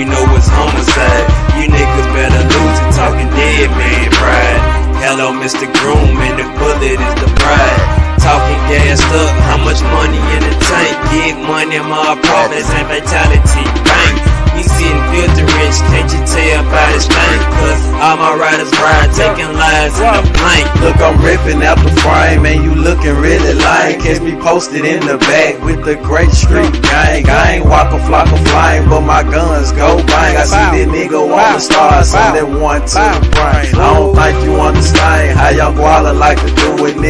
we know is homicide. You niggas better lose it, talking dead man pride. Hello, Mr. Groom, and the bullet is the bride. Talking gassed up, how much money in the tank? Get money my apartments and fatality bank. We sitting filthy rich, can't you tell by this thing? Cause all my riders ride, taking lives in the blank. Look, I'm ripping out the frame, and you looking really like. Catch me posted in the back with the great street gang. I ain't walk a flock of flame, but my guns go bang. I see that nigga want to start, so that one to the brain. I don't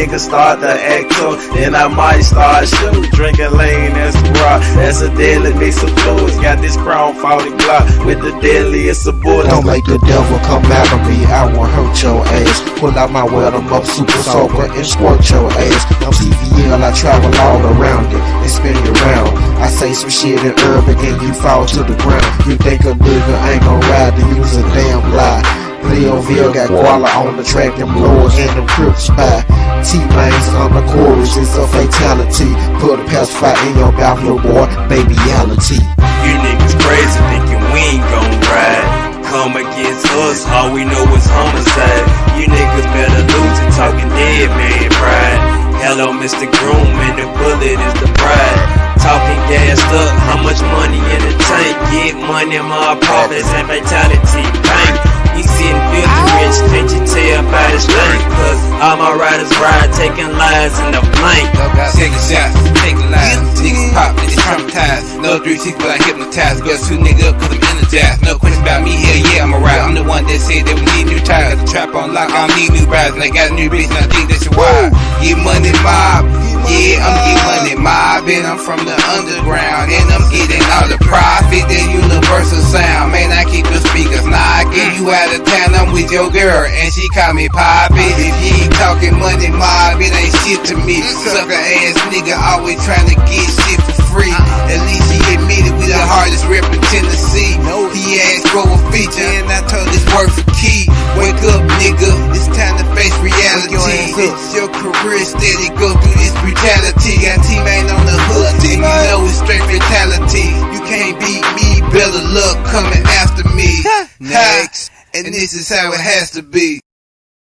Niggas start to act up, then I might start shooting. Drinking lean, as a rock. That's a deadly mix of fluids. Got this crown 40 block with the deadliest of bullets. Don't make the devil come out of me, I won't hurt your ass. Pull out my well, I'm up super soaker and squirt your ass. I'm CVL, I travel all around it and spin it around. I say some shit in urban and you fall to the ground. You think a nigga ain't gon' ride to use a damn lie. Leoville got koala on the track, them blowers and them crips by. T-Mains on the chorus, it's a fatality. Put a pacifier in your mouth, little boy, babyality. You niggas crazy thinking we ain't gon' ride. Come against us, all we know is homicide. You niggas better lose it, talking dead man pride. Hello, Mr. Groom, and the bullet is the bride. Talking gassed up, how much money in the tank? Get money in my apartments and fatality bank. We sitting filthy rich, can't you tell by this thing? Cause all my riders ride, taking lives in the blank. Taking shots, taking lives. Niggas pop, niggas traumatized. No three six, but I hypnotized. Girls two nigga up cause I'm energized. No question about me, hell yeah, I'm a ride. I'm the one that said that we need new tires. The trap on lock, I don't need new rides. And I got a new bitch, and I think that's your why. Get money mob. Yeah, I'm getting money mob. And I'm from the underground. And I'm getting all the profit. That universal sound. Out of town, I'm with your girl. And she call me Poppy. If you ain't talking money mob, it ain't shit to me. Sucker ass nigga always trying to get shit for free. At least he admitted we the hardest rep in Tennessee. He asked for a feature and I told his work for key. Wake up, nigga. It's time to face reality. It's your career steady go through this brutality. Got teammate on the hood, and you know it's straight fatality. You can't beat me, better luck coming after me. Next. And this is how it has to be.